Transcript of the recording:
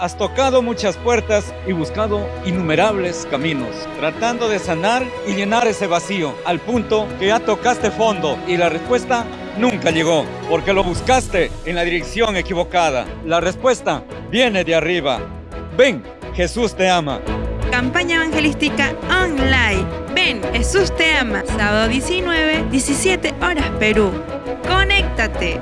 Has tocado muchas puertas y buscado innumerables caminos, tratando de sanar y llenar ese vacío, al punto que ya tocaste fondo y la respuesta nunca llegó, porque lo buscaste en la dirección equivocada. La respuesta viene de arriba. Ven, Jesús te ama. Campaña evangelística online. Ven, Jesús te ama. Sábado 19, 17 horas Perú. Conéctate.